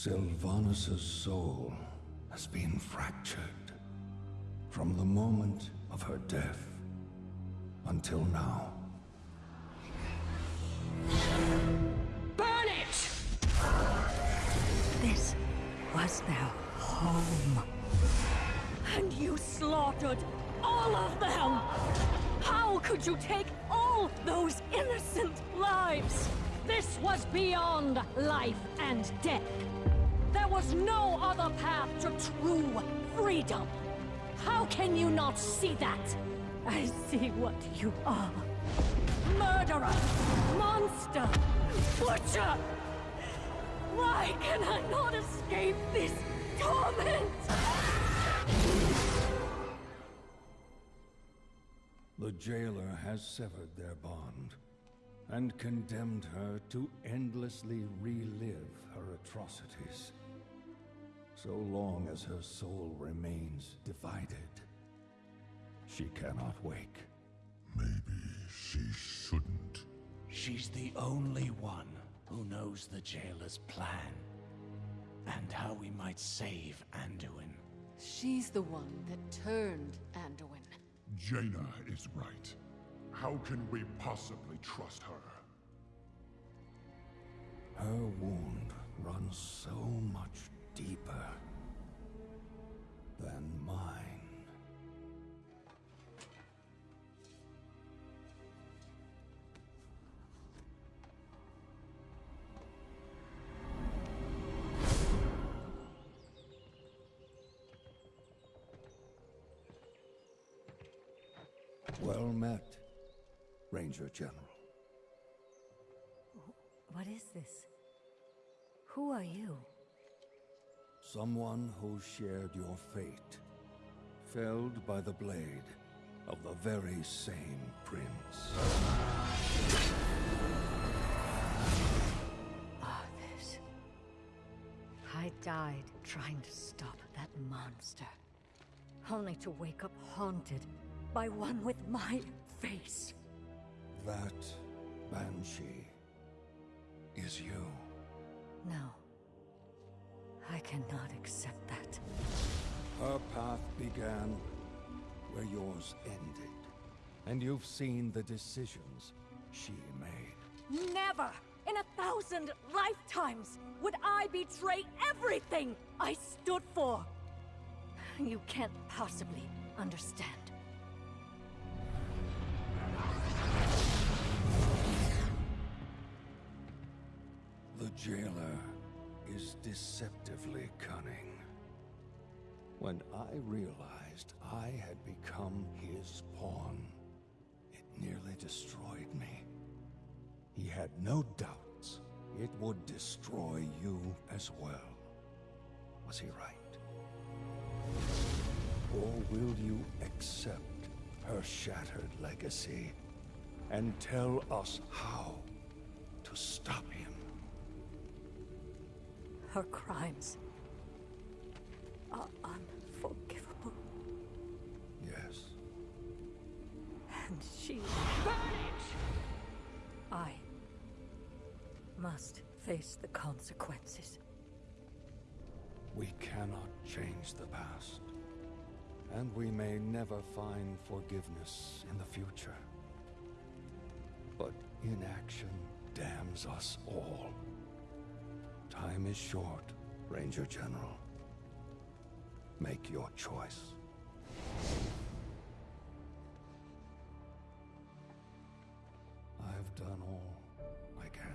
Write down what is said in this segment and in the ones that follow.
Sylvanus' soul has been fractured from the moment of her death until now. Burn it! This was their home. And you slaughtered all of them! How could you take all those innocent lives? This was beyond life and death. There was no other path to true freedom. How can you not see that? I see what you are. Murderer! Monster! Butcher! Why can I not escape this torment? The jailer has severed their bond and condemned her to endlessly relive her atrocities. So long as her soul remains divided, she cannot wake. Maybe she shouldn't. She's the only one who knows the jailer's plan and how we might save Anduin. She's the one that turned Anduin. Jaina is right. How can we possibly trust her? Her wound runs so much deeper than mine. Well met, Ranger General. What is this? Who are you? Someone who shared your fate, felled by the blade of the very same prince. Ah, Arthas. I died trying to stop that monster. Only to wake up haunted by one with my face. That Banshee is you. No. I cannot accept that. Her path began where yours ended. And you've seen the decisions she made. Never in a thousand lifetimes would I betray everything I stood for. You can't possibly understand. The jailer is deceptively cunning. When I realized I had become his pawn, it nearly destroyed me. He had no doubts it would destroy you as well. Was he right? Or will you accept her shattered legacy and tell us how to stop him? Her crimes are unforgivable. Yes. And she... I must face the consequences. We cannot change the past. And we may never find forgiveness in the future. But inaction damns us all. Time is short, Ranger General. Make your choice. I've done all I can.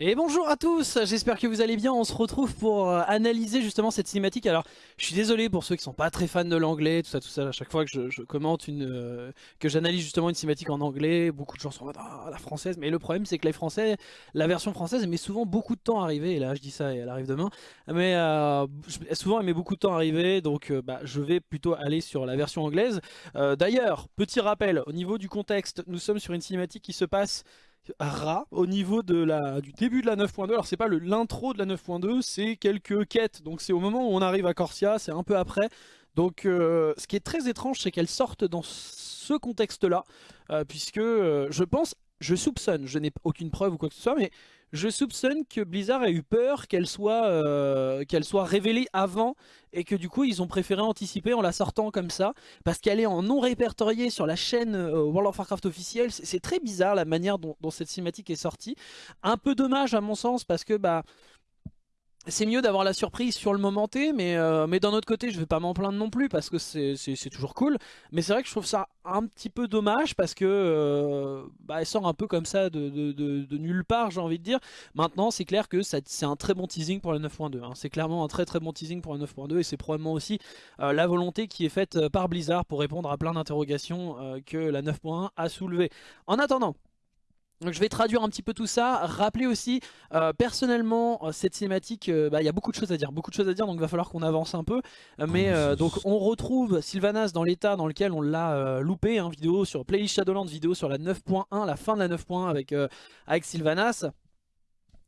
Et bonjour à tous, j'espère que vous allez bien, on se retrouve pour euh, analyser justement cette cinématique. Alors je suis désolé pour ceux qui sont pas très fans de l'anglais, tout ça, tout ça, à chaque fois que je, commente une, euh, que j'analyse justement une cinématique en anglais, beaucoup de gens sont en mode ah, la française, mais le problème c'est que les français, la version française met souvent beaucoup de temps à arriver, et là je dis ça et elle arrive demain, mais euh, souvent elle met beaucoup de temps à arriver, donc euh, bah, je vais plutôt aller sur la version anglaise. D'ailleurs, petit rappel, au niveau du contexte, nous sommes sur une cinématique qui se passe rat au niveau de la, du début de la 9.2. Alors c'est pas l'intro de la 9.2, c'est quelques quêtes. Donc c'est au moment où on arrive à Corsia, c'est un peu après. Donc euh, ce qui est très étrange, c'est qu'elles sortent dans ce contexte-là. euh, puisque euh, je pense, je soupçonne, je n'ai aucune preuve ou quoi que ce soit, mais je soupçonne que Blizzard a eu peur qu'elle soit, euh, qu'elle soit révélée avant et que du coup ils ont préféré anticiper en la sortant comme ça parce qu'elle est en non répertorié sur la chaîne euh, World of Warcraft officielle. C'est très bizarre la manière dont, dont cette cinématique est sortie. Un peu dommage à mon sens parce que bah c'est mieux d'avoir la surprise sur le moment T, mais, euh, d'un autre côté, je vais pas m'en plaindre non plus parce que c'est toujours cool. Mais c'est vrai que je trouve ça un petit peu dommage parce que euh, bah, elle sort un peu comme ça de, nulle part, j'ai envie de dire. Maintenant, c'est clair que c'est un très bon teasing pour la 9.2. hein. C'est clairement un très très bon teasing pour la 9.2 et c'est probablement aussi euh, la volonté qui est faite par Blizzard pour répondre à plein d'interrogations que la 9.1 a soulevées. En attendant, donc je vais traduire un petit peu tout ça, rappeler aussi, euh, personnellement, euh, cette cinématique, euh, bah, il y a beaucoup de choses à dire, beaucoup de choses à dire, donc il va falloir qu'on avance un peu. Mais donc on retrouve Sylvanas dans l'état dans lequel on l'a loupé, hein, vidéo sur Playlist Shadowlands, vidéo sur la 9.1, la fin de la 9.1 avec, avec Sylvanas.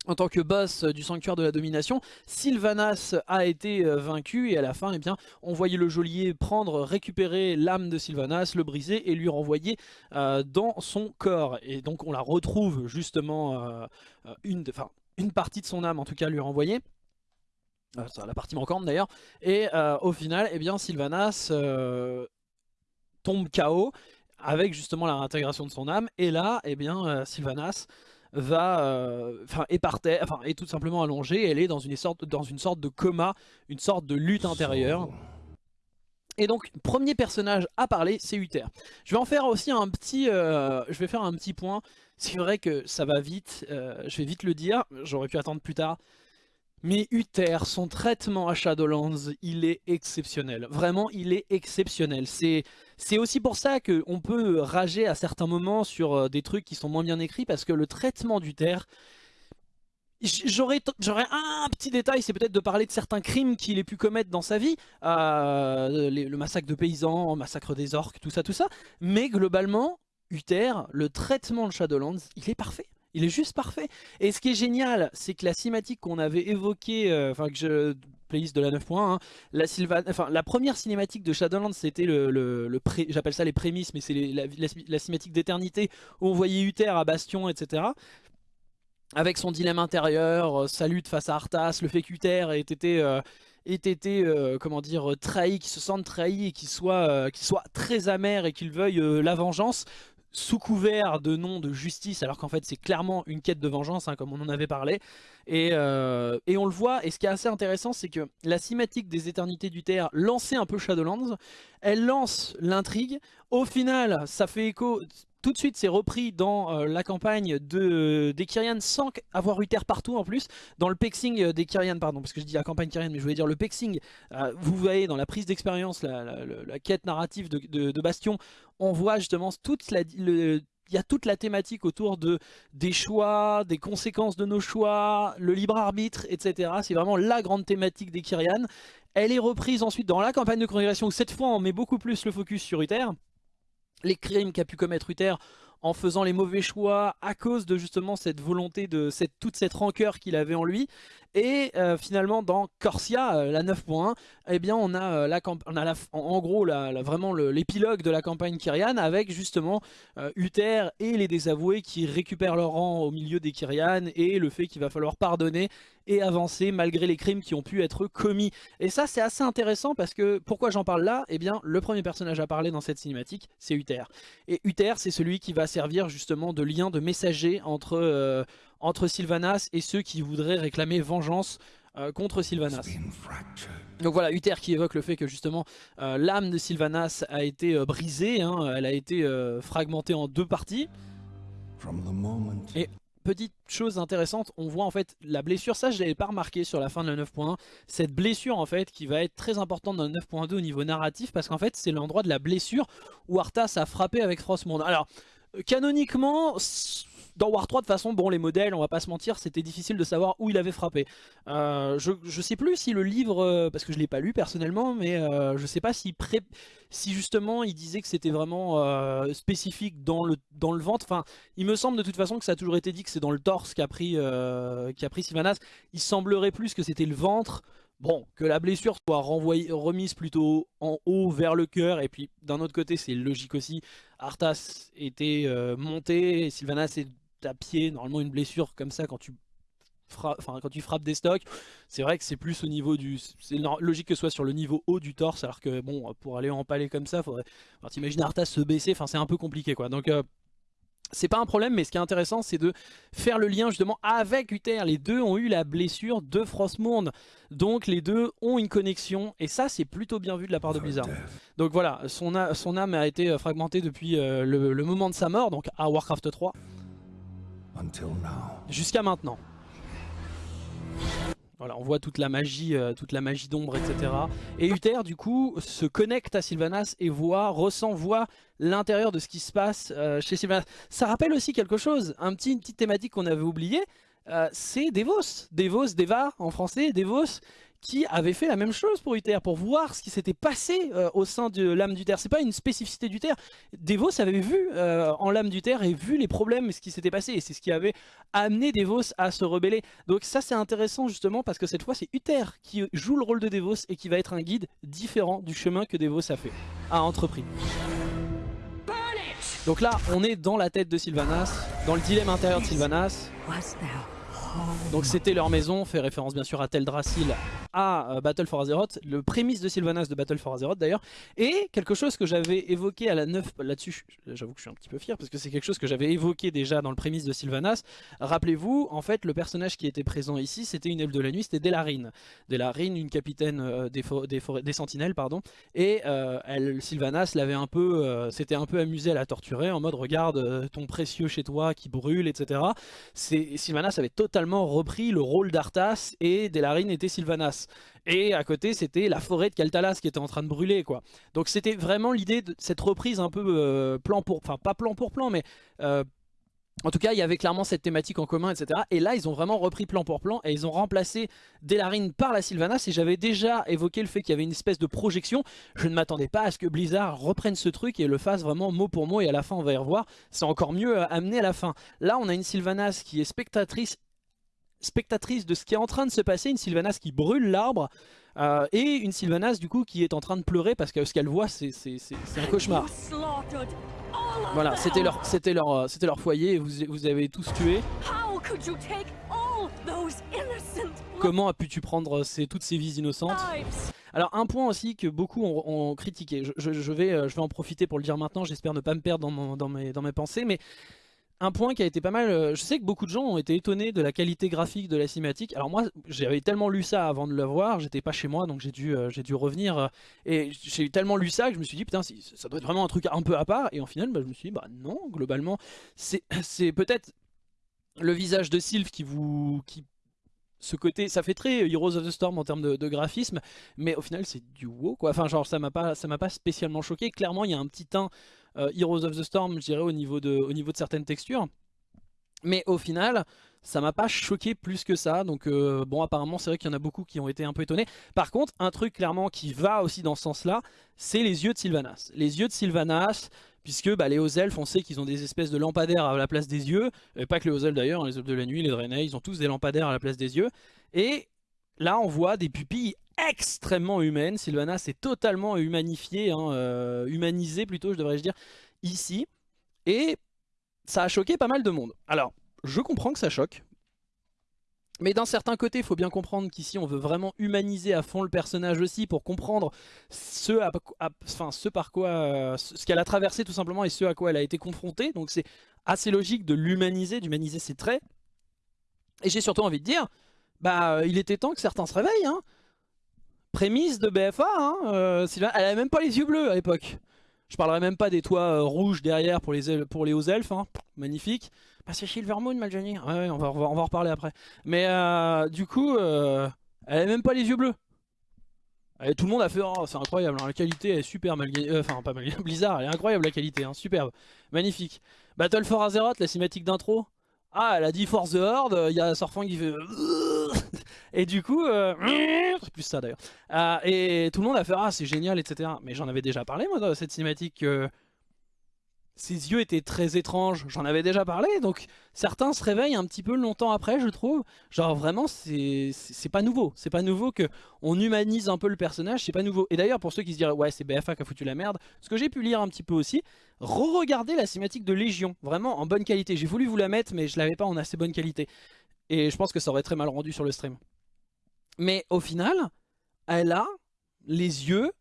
En tant que boss euh, du sanctuaire de la domination, Sylvanas a été euh, vaincu et à la fin, eh bien, on voyait le geôlier prendre, récupérer l'âme de Sylvanas, le briser et lui renvoyer euh, dans son corps. Et donc on la retrouve justement, une, partie de son âme en tout cas lui renvoyer. Euh, ça, la partie manquante d'ailleurs. Et au final, eh bien, Sylvanas tombe KO avec justement la réintégration de son âme. Et là, eh bien, Sylvanas va, euh, enfin, est par terre, enfin, est tout simplement allongée. Elle est dans une sorte, dans une sorte de coma, une sorte de lutte intérieure. Et donc, premier personnage à parler, c'est Uther. Je vais en faire aussi un petit, euh, je vais faire un petit point. C'est vrai que ça va vite, euh, je vais vite le dire, j'aurais pu attendre plus tard. Mais Uther, son traitement à Shadowlands, il est exceptionnel. Vraiment, il est exceptionnel. C'est aussi pour ça qu'on peut rager à certains moments sur euh, des trucs qui sont moins bien écrits, parce que le traitement d'Uther, J'aurais un petit détail, c'est peut-être de parler de certains crimes qu'il ait pu commettre dans sa vie, euh, le massacre de paysans, massacre des orques, tout ça, tout ça. Mais globalement, Uther, le traitement de Shadowlands, il est parfait. Il est juste parfait. Et ce qui est génial, c'est que la cinématique qu'on avait évoquée, euh, enfin que je playlist de la 9.1, hein, la, enfin, la première cinématique de Shadowlands, c'était le, pré- j'appelle ça les prémices, mais c'est la, cinématique d'éternité où on voyait Uther à Bastion, etc avec son dilemme intérieur, euh, sa lutte face à Arthas, le fait qu'Uther ait été, euh, ait été comment dire, trahi, qu'il se sente trahi et qu'il soit, soit très amer et qu'il veuille la vengeance sous couvert de nom de justice alors qu'en fait c'est clairement une quête de vengeance hein, comme on en avait parlé. Et, euh, et on le voit et ce qui est assez intéressant c'est que la cinématique des éternités du terre lançait un peu Shadowlands elle lance l'intrigue. Au final ça fait écho tout de suite c'est repris dans euh, la campagne de, des Kyrian sans avoir Uther partout en plus dans le pexing euh, des Kyrian pardon parce que je dis la campagne Kyrian mais je voulais dire le pexing euh, vous voyez dans la prise d'expérience la, quête narrative de, Bastion on voit justement toute la, la thématique autour de, des choix, des conséquences de nos choix, le libre arbitre, etc. C'est vraiment la grande thématique des Kyrian. Elle est reprise ensuite dans la campagne de congrégation où cette fois on met beaucoup plus le focus sur Uther les crimes qu'a pu commettre Uther en faisant les mauvais choix à cause de justement cette volonté de cette, toute cette rancœur qu'il avait en lui et euh, finalement dans Corsia euh, la 9.1 eh bien on a, euh, la, on en, gros vraiment l'épilogue de la campagne Kyrian avec justement Uther et les désavoués qui récupèrent leur rang au milieu des Kyrian et le fait qu'il va falloir pardonner et avancer malgré les crimes qui ont pu être commis et ça c'est assez intéressant parce que pourquoi j'en parle là? Eh bien le premier personnage à parler dans cette cinématique c'est Uther. Et Uther c'est celui qui va servir justement de lien de messager entre, entre Sylvanas et ceux qui voudraient réclamer vengeance euh, contre Sylvanas. Donc voilà, Uther qui évoque le fait que justement euh, l'âme de Sylvanas a été euh, brisée, hein, elle a été fragmentée en deux parties. Et petite chose intéressante, on voit en fait la blessure, ça je l'avais pas remarqué sur la fin de la 9.1, cette blessure en fait qui va être très importante dans le 9.2 au niveau narratif parce qu'en fait c'est l'endroit de la blessure où Arthas a frappé avec Frostmourne. Alors canoniquement, dans War 3 de façon, bon les modèles, on va pas se mentir, c'était difficile de savoir où il avait frappé. Euh, je, sais plus si le livre, euh, parce que je l'ai pas lu personnellement, mais euh, je sais pas si, si justement il disait que c'était vraiment euh, spécifique dans le, ventre. Enfin, il me semble de toute façon que ça a toujours été dit que c'est dans le torse qu'a pris, pris Sylvanas. Il semblerait plus que c'était le ventre. Bon, que la blessure soit renvoyée, remise plutôt en haut vers le cœur, et puis d'un autre côté, c'est logique aussi, Arthas était monté, Sylvanas est à pied, normalement une blessure comme ça quand tu, frappes, quand tu frappes des stocks, c'est vrai que c'est plus au niveau du... C'est logique que ce soit sur le niveau haut du torse, alors que bon, pour aller empaler comme ça, faudrait... T'imagines Arthas se baisser, enfin c'est un peu compliqué quoi, donc... Euh, c'est pas un problème, mais ce qui est intéressant, c'est de faire le lien justement avec Uther. Les deux ont eu la blessure de Frostmourne, donc les deux ont une connexion, et ça, c'est plutôt bien vu de la part de Blizzard. Donc voilà, son, son âme a été fragmentée depuis euh, le, le, moment de sa mort, donc à Warcraft 3, jusqu'à maintenant. Voilà, on voit toute la magie, euh, toute la magie d'ombre, etc. Et Uther, du coup, se connecte à Sylvanas et voit, ressent, voit l'intérieur de ce qui se passe euh, chez Sylvanas. Ça rappelle aussi quelque chose, un petit, une petite thématique qu'on avait oubliée, euh, c'est Devos. Devos, Deva en français, Devos, qui avait fait la même chose pour Uther, pour voir ce qui s'était passé euh, au sein de l'âme d'Uther. C'est pas une spécificité d'Uther. Devos avait vu euh, en l'âme d'Uther et vu les problèmes, ce qui s'était passé, et c'est ce qui avait amené Devos à se rebeller. Donc ça c'est intéressant justement parce que cette fois c'est Uther qui joue le rôle de Devos et qui va être un guide différent du chemin que Devos a fait, a entrepris. Donc là, on est dans la tête de Sylvanas, dans le dilemme intérieur de Sylvanas. Donc c'était leur maison, fait référence bien sûr à Teldrassil, à euh, Battle for Azeroth, le prémisse de Sylvanas de Battle for Azeroth d'ailleurs, et quelque chose que j'avais évoqué à la 9, là-dessus j'avoue que je suis un petit peu fier parce que c'est quelque chose que j'avais évoqué déjà dans le prémisse de Sylvanas, rappelez-vous, en fait le personnage qui était présent ici c'était une elfe de la nuit, c'était Delarine, Delarine une capitaine euh, des, des, des, sentinelles, pardon, et euh, Sylvanas l'avait un peu, euh, s'était un peu amusé à la torturer en mode regarde ton précieux chez toi qui brûle, etc. Sylvanas avait totalement repris le rôle d'Arthas et Delarine était Sylvanas. Et à côté c'était la forêt de Kaltalas qui était en train de brûler quoi. Donc c'était vraiment l'idée de cette reprise un peu euh, plan pour... Enfin pas plan pour plan mais... Euh, en tout cas, il y avait clairement cette thématique en commun, etc. Et là, ils ont vraiment repris plan pour plan et ils ont remplacé Delarine par la Sylvanas. Et j'avais déjà évoqué le fait qu'il y avait une espèce de projection. Je ne m'attendais pas à ce que Blizzard reprenne ce truc et le fasse vraiment mot pour mot. Et à la fin, on va y revoir. C'est encore mieux amené à la fin. Là, on a une Sylvanas qui est spectatrice spectatrice de ce qui est en train de se passer, une Sylvanas qui brûle l'arbre, euh, et une Sylvanas du coup qui est en train de pleurer parce que ce qu'elle voit c'est un cauchemar. Voilà, c'était leur, leur, leur foyer vous, vous avez tous tué. Comment as-tu pu prendre ces, toutes ces vies innocentes? Alors un point aussi que beaucoup ont, critiqué, je, je, vais, euh, je vais en profiter pour le dire maintenant, j'espère ne pas me perdre dans, dans, mes, dans mes pensées, mais un point qui a été pas mal, euh, je sais que beaucoup de gens ont été étonnés de la qualité graphique de la cinématique. Alors moi, j'avais tellement lu ça avant de le voir, j'étais pas chez moi, donc j'ai dû, euh, revenir. Euh, et j'ai tellement lu ça que je me suis dit, putain, ça doit être vraiment un truc un peu à part. Et en final, bah, je me suis dit, bah non, globalement, c'est peut-être le visage de Sylve qui vous... Qui, ce côté, ça fait très Heroes of the Storm en termes de, graphisme, mais au final c'est du wow quoi. Enfin genre ça m'a pas, ça m'a pas spécialement choqué. Clairement il y a un petit teint Heroes of the Storm, je dirais, au niveau de, au certaines textures. Mais au final, ça m'a pas choqué plus que ça. Donc euh, bon, apparemment, c'est vrai qu'il y en a beaucoup qui ont été un peu étonnés. Par contre, un truc clairement qui va aussi dans ce sens-là, c'est les yeux de Sylvanas. Les yeux de Sylvanas, puisque bah, les hauts elfes, on sait qu'ils ont des espèces de lampadaires à la place des yeux. Pas que les hauts elfes d'ailleurs, hein, les elfes de la nuit, les Draenei, ils ont tous des lampadaires à la place des yeux. Et là, on voit des pupilles extrêmement humaine. Sylvanas est totalement humanifié, hein, euh, humanisé plutôt, je devrais dire, ici. Et ça a choqué pas mal de monde. Alors, je comprends que ça choque. Mais d'un certain côté, il faut bien comprendre qu'ici, on veut vraiment humaniser à fond le personnage aussi pour comprendre ce, enfin, ce par quoi, ce qu'elle a traversé tout simplement et ce à quoi elle a été confrontée. Donc c'est assez logique de l'humaniser, d'humaniser ses traits. Et j'ai surtout envie de dire, bah, il était temps que certains se réveillent. Hein prémisse de BFA, hein, euh, elle avait même pas les yeux bleus à l'époque. Je parlerai même pas des toits euh, rouges derrière pour les, pour les hauts elfes, hein. magnifique. Bah c'est Silvermoon Maljani, ouais, on va, en reparler après. Mais euh, du coup, elle avait même pas les yeux bleus. Tout le monde a fait, oh c'est incroyable, hein, la qualité est super mal enfin pas mal Blizzard, elle est incroyable la qualité, hein, superbe, magnifique. Battle for Azeroth, la cinématique d'intro, Ah, elle a dit Force the Horde, il y a Sorfang qui fait... Et du coup, euh, plus ça d'ailleurs. Euh, et tout le monde a fait ah c'est génial etc. Mais j'en avais déjà parlé moi dans cette cinématique que ses yeux étaient très étranges. J'en avais déjà parlé donc certains se réveillent un petit peu longtemps après je trouve. Genre vraiment c'est pas nouveau. C'est pas nouveau que on humanise un peu le personnage. C'est pas nouveau. Et d'ailleurs pour ceux qui se diraient ouais c'est BFA qui a foutu la merde. Ce que j'ai pu lire un petit peu aussi. Re-regardez la cinématique de Légion. Vraiment en bonne qualité. J'ai voulu vous la mettre mais je l'avais pas en assez bonne qualité. Et je pense que ça aurait très mal rendu sur le stream. Mais au final, elle a les yeux,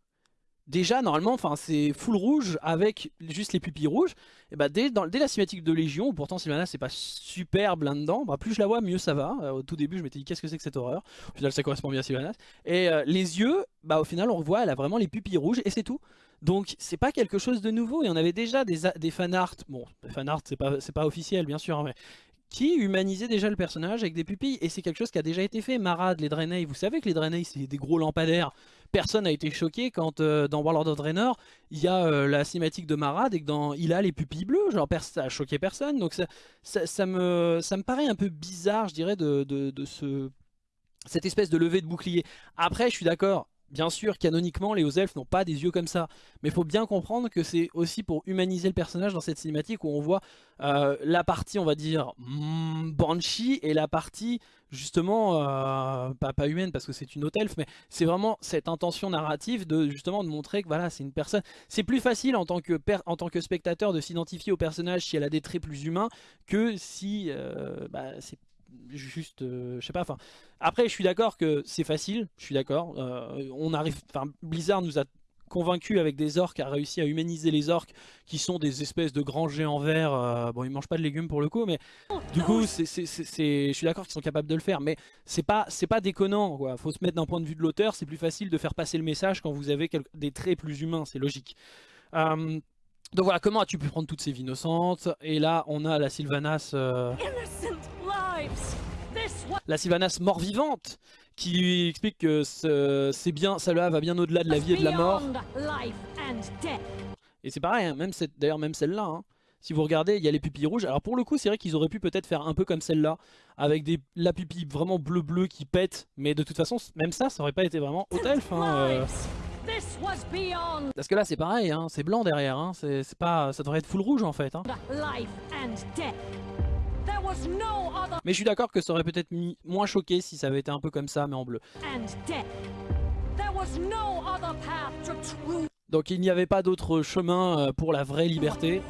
déjà normalement, enfin c'est full rouge avec juste les pupilles rouges. Et bah dès, la cinématique de Légion, pourtant Sylvana c'est pas superbe là-dedans, bah, plus je la vois, mieux ça va. Euh, au tout début, je m'étais dit qu'est-ce que c'est que cette horreur? Au final, ça correspond bien à Sylvanas. Et euh, les yeux, bah au final, on voit, elle a vraiment les pupilles rouges et c'est tout. Donc c'est pas quelque chose de nouveau, et on avait déjà des, des fanarts, bon, fanarts c'est pas, pas officiel bien sûr, hein, mais qui humanisait déjà le personnage avec des pupilles. Et c'est quelque chose qui a déjà été fait. Marad, les Draenei, vous savez que les Draenei, c'est des gros lampadaires. Personne n'a été choqué quand euh, dans Warlord of Draenor, il y a euh, la cinématique de Marad et que dans il a les pupilles bleues. Genre, ça a choqué personne. Donc ça, me, ça me paraît un peu bizarre, je dirais, de, de, de ce, cette espèce de levée de bouclier. Après, je suis d'accord, Bien sûr, canoniquement, les hauts elfes n'ont pas des yeux comme ça. Mais il faut bien comprendre que c'est aussi pour humaniser le personnage dans cette cinématique où on voit euh, la partie, on va dire, mm, Banshee et la partie, justement, euh, pas, humaine parce que c'est une haute elfe, mais c'est vraiment cette intention narrative de justement de montrer que voilà, c'est une personne. C'est plus facile en tant que, en tant que spectateur de s'identifier au personnage si elle a des traits plus humains que si euh, bah, c'est juste, euh, je sais pas, enfin... Après, je suis d'accord que c'est facile, je suis d'accord. Euh, on arrive, enfin, Blizzard nous a convaincu avec des orques, a réussi à humaniser les orques qui sont des espèces de grands géants verts. Euh, bon, ils mangent pas de légumes pour le coup, mais du coup, c'est, je suis d'accord qu'ils sont capables de le faire, mais c'est pas, c'est pas déconnant. Quoi. Faut se mettre d'un point de vue de l'auteur, c'est plus facile de faire passer le message quand vous avez des traits plus humains, c'est logique. donc voilà, comment as-tu pu prendre toutes ces vies innocentes? Et là, on a la Sylvanas la Sylvanas mort-vivante qui lui explique que c'est bien, ça va bien au-delà de la vie et de la mort. Et c'est pareil, hein, même d'ailleurs même celle-là, hein. si vous regardez, il y a les pupilles rouges. Alors pour le coup, c'est vrai qu'ils auraient pu peut-être faire un peu comme celle-là, avec des, la pupille vraiment bleu-bleu qui pète, mais de toute façon, même ça, ça aurait pas été vraiment haute elfe. Hein, euh. Parce que là, c'est pareil, c'est blanc derrière, c'est pas, ça devrait être full rouge en fait. Mais je suis d'accord que ça aurait peut-être mis moins choqué si ça avait été un peu comme ça, mais en bleu. Donc il n'y avait pas d'autre chemin euh, pour la vraie liberté.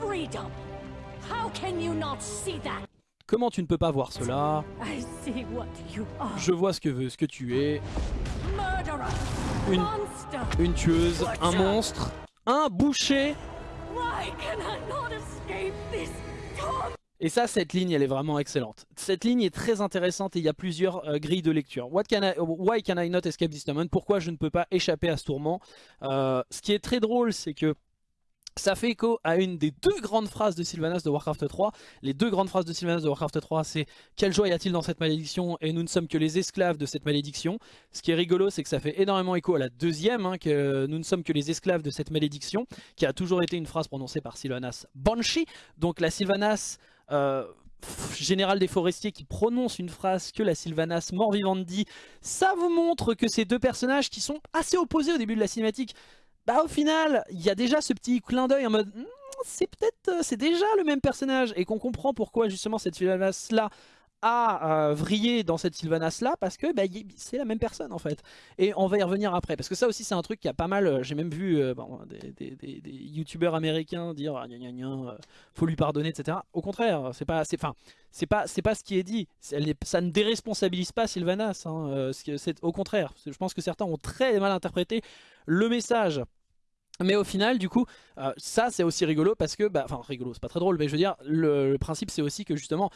Comment tu ne peux pas voir cela? Je vois ce que, ce que tu es. Une, une tueuse, un monstre, un boucher. Et ça, cette ligne, elle est vraiment excellente. Cette ligne est très intéressante et il y a plusieurs euh, grilles de lecture. Why can I not escape this moment? Pourquoi je ne peux pas échapper à ce tourment? Euh, Ce qui est très drôle, c'est que ça fait écho à une des deux grandes phrases de Sylvanas de Warcraft 3. Les deux grandes phrases de Sylvanas de Warcraft 3, c'est « Quelle joie y a-t-il dans cette malédiction Et nous ne sommes que les esclaves de cette malédiction. » Ce qui est rigolo, c'est que ça fait énormément écho à la deuxième, hein, que nous ne sommes que les esclaves de cette malédiction, qui a toujours été une phrase prononcée par Sylvanas Banshee. Donc la Sylvanas général des forestiers qui prononce une phrase que la Sylvanas mort-vivante dit, ça vous montre que ces deux personnages qui sont assez opposés au début de la cinématique, bah au final, il y a déjà ce petit clin d'œil en mode, hmm, c'est peut-être, euh, c'est déjà le même personnage, et qu'on comprend pourquoi justement cette Sylvanas là à vriller dans cette Sylvanas là parce que bah, c'est la même personne en fait. Et on va y revenir après. Parce que ça aussi c'est un truc qui a pas mal euh, j'ai même vu euh, des, youtubeurs américains dire ah, euh, faut lui pardonner etc au contraire c'est pas c'est enfin c'est pas c'est pas ce qui est dit. Ça ne déresponsabilise pas Sylvanas hein, au contraire. Je pense que certains ont très mal interprété le message. Mais au final, du coup, ça c'est aussi rigolo parce que, bah, enfin rigolo, c'est pas très drôle, mais je veux dire, le principe c'est aussi que justement,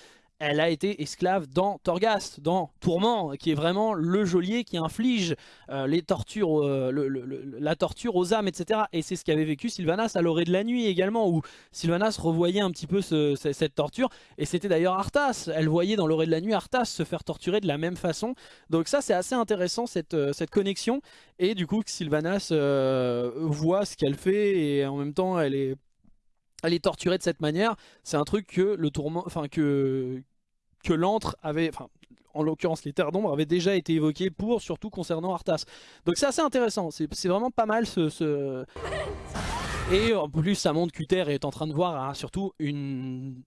elle a été esclave dans Torghast, dans Tourment, qui est vraiment le geôlier qui inflige euh, les tortures, euh, la torture aux âmes, etc. Et c'est ce qu'avait vécu Sylvanas à l'orée de la nuit également, où Sylvanas revoyait un petit peu cette torture. Et c'était d'ailleurs Arthas, elle voyait dans l'orée de la nuit Arthas se faire torturer de la même façon. Donc ça c'est assez intéressant cette, euh, connexion. Et du coup Sylvanas voit ce qu'elle fait et en même temps elle est elle est torturée de cette manière, c'est un truc que le tourment, enfin que que l'antre avait, enfin en l'occurrence les terres d'ombre avaient déjà été évoquées pour surtout concernant Arthas. Donc c'est assez intéressant, c'est vraiment pas mal ce. Et en plus ça montre qu'Uther est en train de voir hein, surtout une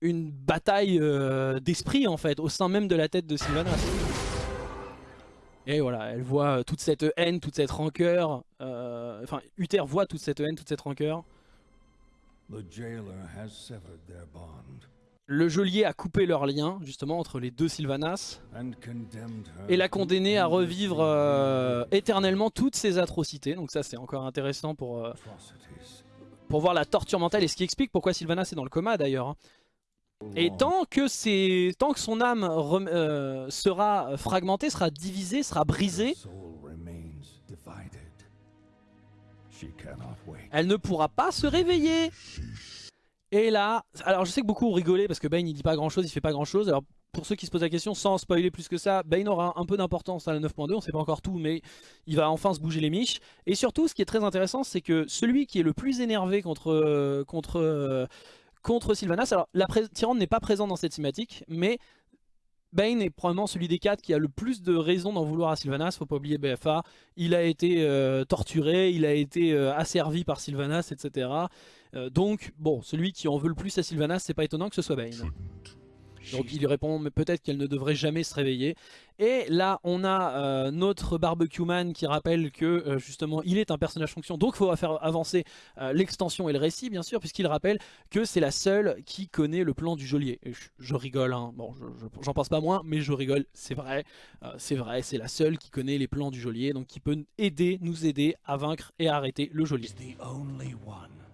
une bataille euh, d'esprit en fait au sein même de la tête de Sylvanas. Et voilà, elle voit toute cette haine, toute cette rancœur. Euh, enfin, Uther voit toute cette haine, toute cette rancœur. Le geôlier a coupé leur lien, justement, entre les deux Sylvanas, et l'a condamné à revivre euh, éternellement toutes ces atrocités. Donc ça, c'est encore intéressant pour, euh, pour voir la torture mentale, et ce qui explique pourquoi Sylvanas est dans le coma, d'ailleurs. Et tant que, tant que son âme euh, sera fragmentée, sera divisée, sera brisée, elle ne pourra pas se réveiller. Et là, alors je sais que beaucoup ont rigolé parce que Bane il dit pas grand chose, il fait pas grand chose. Alors pour ceux qui se posent la question, sans spoiler plus que ça, Bane aura un peu d'importance à la 9.2, on sait pas encore tout, mais il va enfin se bouger les miches. Et surtout, ce qui est très intéressant, c'est que celui qui est le plus énervé contre, contre contre Sylvanas. Alors, la Tyrande n'est pas présent dans cette cinématique, mais Bane est probablement celui des quatre qui a le plus de raisons d'en vouloir à Sylvanas, faut pas oublier BFA. Il a été euh, torturé, il a été euh, asservi par Sylvanas, etc. Euh, donc, bon, celui qui en veut le plus à Sylvanas, c'est pas étonnant que ce soit Bane. Donc il lui répond mais peut-être qu'elle ne devrait jamais se réveiller. Et là on a euh, notre barbecue man qui rappelle que euh, justement il est un personnage fonction. Donc il faut faire avancer euh, l'extension et le récit bien sûr puisqu'il rappelle que c'est la seule qui connaît le plan du geôlier. Et je, rigole, hein. bon j'en pense pas moins mais je rigole, c'est vrai. c'est vrai, c'est la seule qui connaît les plans du geôlier donc qui peut aider, nous aider à vaincre et à arrêter le geôlier.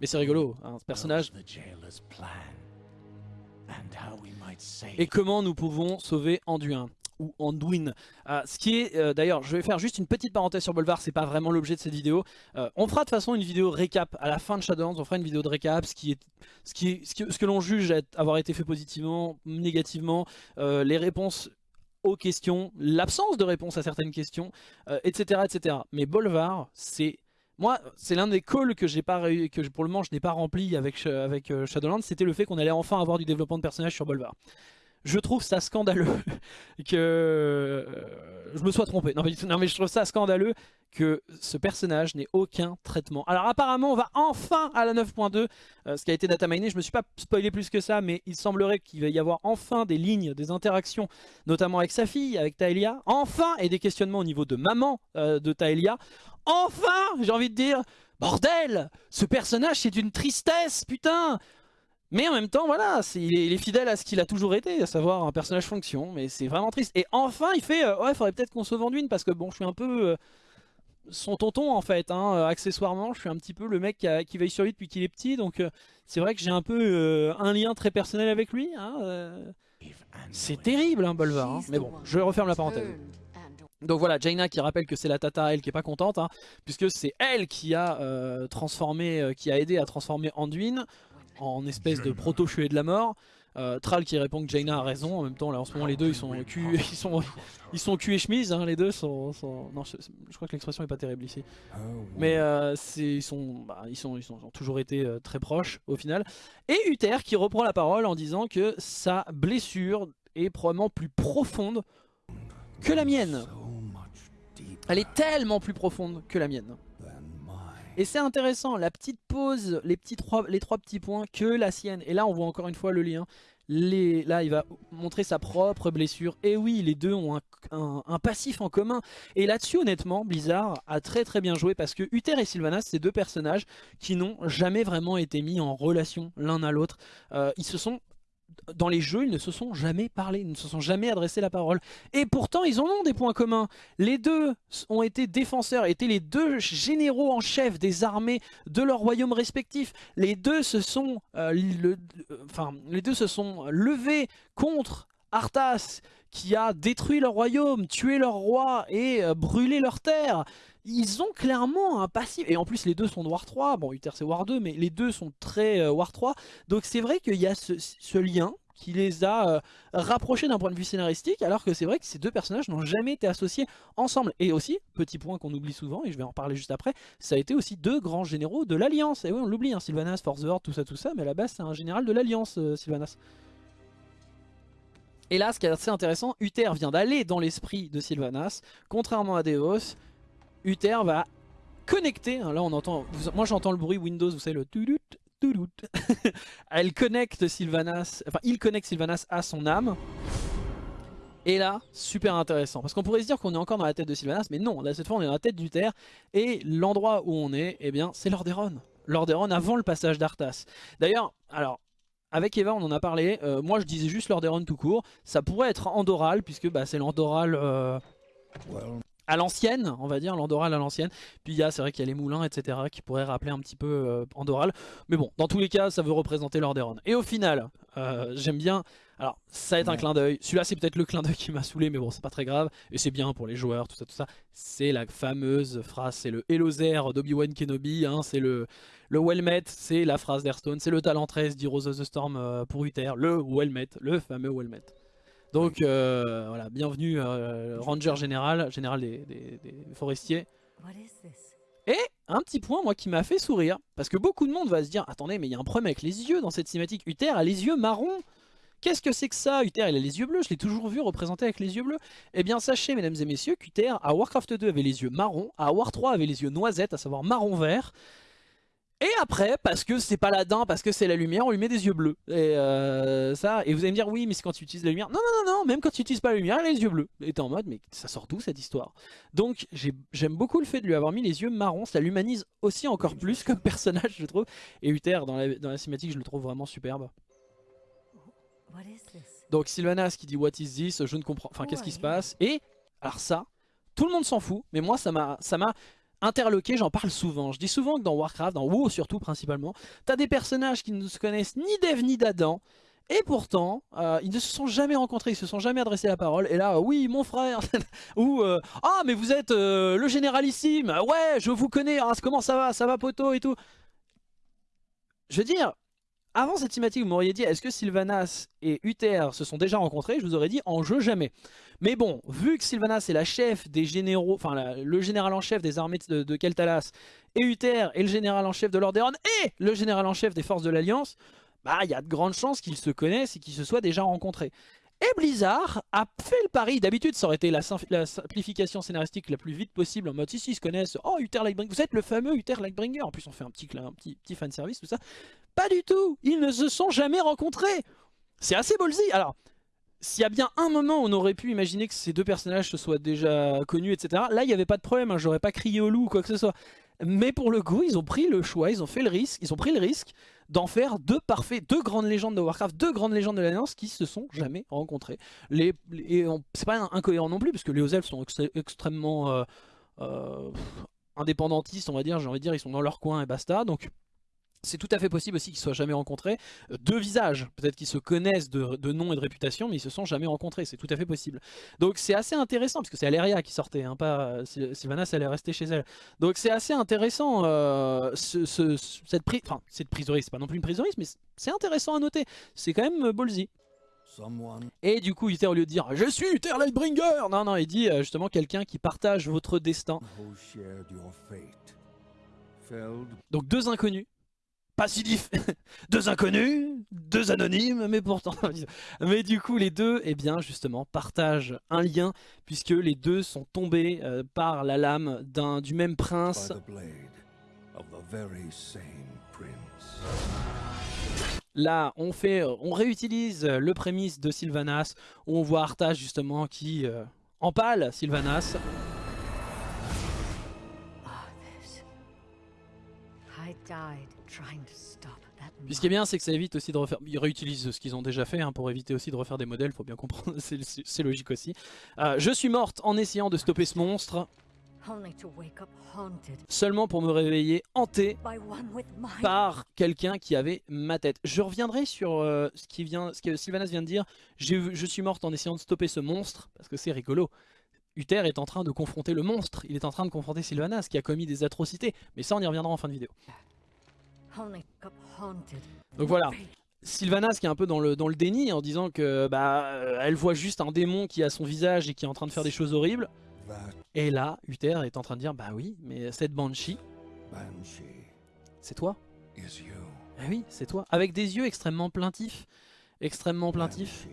Mais c'est rigolo, hein, ce personnage et comment nous pouvons sauver Anduin ou Anduin. Euh, ce qui est, euh, d'ailleurs, je vais faire juste une petite parenthèse sur Bolvar, c'est pas vraiment l'objet de cette vidéo. Euh, on fera de toute façon une vidéo récap à la fin de Shadowlands, on fera une vidéo de récap, ce qui est, ce qui ce que, que l'on juge avoir été fait positivement, négativement, les réponses aux questions, l'absence de réponse à certaines questions, etc., etc. Mais Bolvar, c'est moi, c'est l'un des calls que j'ai pas que pour le moment je n'ai pas rempli avec, euh, Shadowlands, c'était le fait qu'on allait enfin avoir du développement de personnages sur Bolvar. Je trouve ça scandaleux que euh, je me sois trompé. Non mais, non mais, je trouve ça scandaleux que ce personnage n'ait aucun traitement. Alors apparemment on va enfin à la 9.2, euh, ce qui a été dataminé, je me suis pas spoilé plus que ça, mais il semblerait qu'il va y avoir enfin des lignes, des interactions, notamment avec sa fille, avec Taelia, enfin, et des questionnements au niveau de maman de Taelia. Enfin, j'ai envie de dire, bordel, ce personnage c'est d'une tristesse, putain mais en même temps, voilà, il est, fidèle à ce qu'il a toujours été, à savoir un personnage fonction, mais c'est vraiment triste. Et enfin, il fait, euh, ouais, faudrait peut-être qu'on sauve Anduin, parce que bon, je suis un peu euh, son tonton en fait, hein, euh, accessoirement, je suis un petit peu le mec qui, veille sur lui depuis qu'il est petit, donc c'est vrai que j'ai un peu un lien très personnel avec lui. Hein, c'est terrible, hein, Bolvar, hein. mais bon, je referme la parenthèse. Donc voilà, Jaina qui rappelle que c'est la tata, elle qui est pas contente, hein, puisque c'est elle qui a euh, transformé, euh, qui a aidé à transformer Anduin en espèce de proto-chué de la mort. Euh, Tral qui répond que Jaina a raison, en même temps là en ce moment les deux ils sont cul, ils sont, ils sont cul et chemise, hein, les deux sont, Non je, crois que l'expression est pas terrible ici. Mais ils, sont, bah, ils, sont, ils, sont, ont toujours été très proches au final. Et Uther qui reprend la parole en disant que sa blessure est probablement plus profonde que la mienne. Elle est tellement plus profonde que la mienne. Et c'est intéressant, la petite pause, les, trois, petits points que la sienne. Et là, on voit encore une fois le lien. Là, il va montrer sa propre blessure. Et oui, les deux ont un, passif en commun. Et là-dessus, honnêtement, Blizzard a très très bien joué parce que Uther et Sylvanas, c'est deux personnages qui n'ont jamais vraiment été mis en relation l'un à l'autre. Euh, ils se sont dans les jeux, ils ne se sont jamais parlé, ils ne se sont jamais adressé la parole. Et pourtant, ils en ont des points communs. Les deux ont été défenseurs, étaient les deux généraux en chef des armées de leurs royaumes respectifs. Les deux se sont, euh, les deux se sont levés contre Arthas, qui a détruit leur royaume, tué leur roi et euh, brûlé leur terre. Ils ont clairement un passif, et en plus les deux sont de War 3, bon Uther c'est War 2, mais les deux sont très euh, War 3, donc c'est vrai qu'il y a ce, lien qui les a euh, rapprochés d'un point de vue scénaristique, alors que c'est vrai que ces deux personnages n'ont jamais été associés ensemble. Et aussi, petit point qu'on oublie souvent, et je vais en parler juste après, ça a été aussi deux grands généraux de l'Alliance. Et oui, on l'oublie, hein, Sylvanas, Force the Horde, tout ça, tout ça, mais à la base c'est un général de l'Alliance, Sylvanas. Et là, ce qui est assez intéressant, Uther vient d'aller dans l'esprit de Sylvanas. Contrairement à Devos, Uther va connecter. hein, Là, on entend. moi, j'entends le bruit Windows, vous savez, le toudout, toudout. Elle connecte Sylvanas. Enfin, il connecte Sylvanas à son âme. Et là, super intéressant. Parce qu'on pourrait se dire qu'on est encore dans la tête de Sylvanas, mais non, là, cette fois, on est dans la tête d'Uther. Et l'endroit où on est, eh bien, c'est Lordaeron. Lordaeron avant le passage d'Arthas. D'ailleurs, alors, avec Eva, on en a parlé. euh, moi, je disais juste Lordaeron tout court. Ça pourrait être Andoral, puisque bah, c'est l'Andoral euh, Well, à l'ancienne, on va dire, l'Andoral à l'ancienne. Puis il y a, c'est vrai qu'il y a les moulins, etc., qui pourraient rappeler un petit peu euh, Andoral. Mais bon, dans tous les cas, ça veut représenter Lordaeron. Et au final, euh, j'aime bien. Alors, ça va être un clin d'œil. Celui-là, c'est peut-être le clin d'œil qui m'a saoulé, mais bon, c'est pas très grave. Et c'est bien pour les joueurs, tout ça, tout ça. C'est la fameuse phrase, c'est le Elozer d'Obi-Wan Kenobi, hein, c'est le, le Wellmet, c'est la phrase d'Airstone, c'est le talent 13 d'Heroes of the Storm euh, pour Uther, le Wellmet, le fameux Wellmet. Donc euh, voilà, bienvenue euh, Ranger Général, général des, des- des forestiers. Et un petit point moi qui m'a fait sourire, parce que beaucoup de monde va se dire, attendez mais il y a un problème avec les yeux dans cette cinématique, Uther a les yeux marrons Qu'est-ce que c'est que ça Uther? Il a les yeux bleus, je l'ai toujours vu représenté avec les yeux bleus. Eh bien sachez mesdames et messieurs qu'Uther à Warcraft 2 avait les yeux marrons, à War 3 avait les yeux noisettes, à savoir marron vert. Et après, parce que c'est paladin, parce que c'est la lumière, on lui met des yeux bleus. Et euh, ça, et vous allez me dire, oui, mais c'est quand tu utilises la lumière. Non, non, non, non, même quand tu utilises pas la lumière, il a les yeux bleus. Et t'es en mode, mais ça sort d'où cette histoire? Donc j'ai- j'aime beaucoup le fait de lui avoir mis les yeux marrons, ça l'humanise aussi encore plus comme personnage, je trouve. Et Uther, dans la, dans la cinématique, je le trouve vraiment superbe. Donc Sylvanas qui dit What is this? Je ne comprends. Enfin, qu'est-ce qui se passe? Et alors ça, tout le monde s'en fout, mais moi ça m'a ça m'a interloqué, j'en parle souvent. Je dis souvent que dans Warcraft, dans WoW surtout principalement, t'as des personnages qui ne se connaissent ni d'Eve ni d'Adam. Et pourtant, euh, ils ne se sont jamais rencontrés, ils se sont jamais adressés la parole. Et là, oui, mon frère, ou euh, ah, mais vous êtes euh, le généralissime, ouais, je vous connais, ah, comment ça va, ça va poto et tout. Je veux dire, avant cette cinématique, vous m'auriez dit est-ce que Sylvanas et Uther se sont déjà rencontrés? Je vous aurais dit en jeu jamais. Mais bon, vu que Sylvanas est la chef des généraux, enfin le général en chef des armées de, de Keltalas, et Uther est le général en chef de Lordaeron et le général en chef des forces de l'Alliance, bah il y a de grandes chances qu'ils se connaissent et qu'ils se soient déjà rencontrés. Et Blizzard a fait le pari, d'habitude ça aurait été la, simplification scénaristique la plus vite possible en mode si si ils se connaissent, oh Uther Lightbringer, vous êtes le fameux Uther Lightbringer, en plus on fait un petit, un petit, petit tout ça. Pas du tout, ils ne se sont jamais rencontrés. C'est assez ballsy. Alors, s'il y a bien un moment on aurait pu imaginer que ces deux personnages se soient déjà connus, etc. Là, il n'y avait pas de problème, hein, j'aurais pas crié au loup ou quoi que ce soit. Mais pour le coup, ils ont pris le choix, ils ont fait le risque, ils ont pris le risque d'en faire deux parfaits, deux grandes légendes de Warcraft, deux grandes légendes de l'Alliance qui se sont jamais rencontrées. C'est pas incohérent non plus, parce que les elfes sont ex- extrêmement euh, euh, indépendantistes, on va dire, j'ai envie de dire, ils sont dans leur coin et basta. Donc c'est tout à fait possible aussi qu'ils soient jamais rencontrés. Euh, Deux visages, peut-être qu'ils se connaissent de, de nom et de réputation, mais ils se sont jamais rencontrés. C'est tout à fait possible. Donc c'est assez intéressant, parce que c'est Aléria qui sortait, hein, pas euh, Syl- Sylvanas, elle est restée chez elle. Donc c'est assez intéressant, euh, ce- ce- ce- cette prise, enfin cette c'est pas non plus une risque, mais c'est- intéressant à noter. C'est quand même ballsy. Et du coup, Uther, au lieu de dire je suis Uther Lightbringer, non, non, il dit euh, justement quelqu'un qui partage votre destin. Donc deux inconnus. Pas si diff... deux inconnus, deux anonymes, mais pourtant... mais du coup, les deux, eh bien, justement, partagent un lien, puisque les deux sont tombés euh, par la lame d'un du même prince. Là, on fait, on réutilise le prémisse de Sylvanas, où on voit Arthas, justement, qui euh, empale Sylvanas. This. I died Puis ce qui est bien, c'est que ça évite aussi de refaire. Ils réutilisent ce qu'ils ont déjà fait hein, pour éviter aussi de refaire des modèles, faut bien comprendre, c'est logique aussi. Euh, je suis morte en essayant de stopper ce monstre, seulement pour me réveiller hanté par quelqu'un qui avait ma tête. Je reviendrai sur euh, ce, qui vient, ce que Sylvanas vient de dire. Je suis morte en essayant de stopper ce monstre, parce que c'est rigolo. Uther est en train de confronter le monstre, il est en train de confronter Sylvanas qui a commis des atrocités, mais ça on y reviendra en fin de vidéo. Donc voilà, Sylvanas qui est un peu dans le, dans le déni en disant que bah elle voit juste un démon qui a son visage et qui est en train de faire des choses horribles. That Et là, Uther est en train de dire bah oui, mais cette Banshee, c'est toi. Ah oui, c'est toi. Avec des yeux extrêmement plaintifs, extrêmement plaintifs.